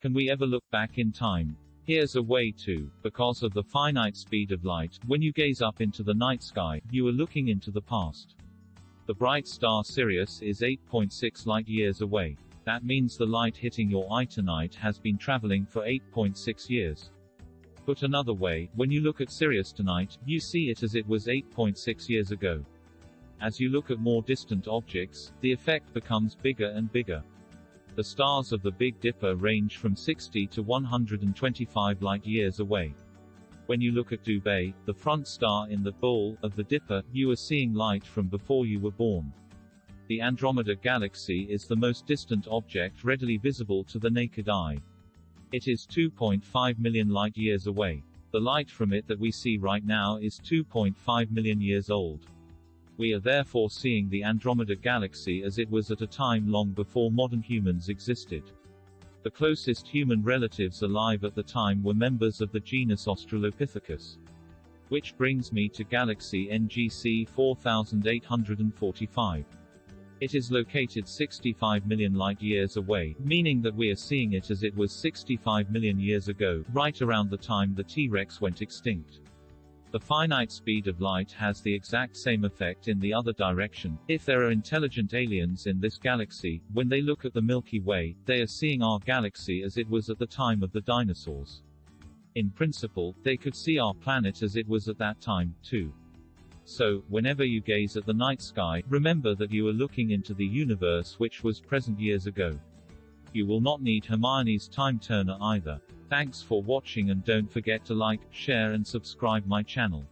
Can we ever look back in time? Here's a way to. Because of the finite speed of light, when you gaze up into the night sky, you are looking into the past. The bright star Sirius is 8.6 light-years away. That means the light hitting your eye tonight has been traveling for 8.6 years. Put another way, when you look at Sirius tonight, you see it as it was 8.6 years ago. As you look at more distant objects, the effect becomes bigger and bigger. The stars of the Big Dipper range from 60 to 125 light-years away. When you look at Dubhe, the front star in the bowl of the Dipper, you are seeing light from before you were born. The Andromeda Galaxy is the most distant object readily visible to the naked eye. It is 2.5 million light-years away. The light from it that we see right now is 2.5 million years old. We are therefore seeing the Andromeda Galaxy as it was at a time long before modern humans existed. The closest human relatives alive at the time were members of the genus Australopithecus. Which brings me to galaxy NGC 4845. It is located 65 million light-years away, meaning that we are seeing it as it was 65 million years ago, right around the time the T-Rex went extinct. The finite speed of light has the exact same effect in the other direction. If there are intelligent aliens in this galaxy, when they look at the Milky Way, they are seeing our galaxy as it was at the time of the dinosaurs. In principle, they could see our planet as it was at that time, too. So, whenever you gaze at the night sky, remember that you are looking into the universe which was present years ago. You will not need Hermione's time turner either. Thanks for watching and don't forget to like, share and subscribe my channel.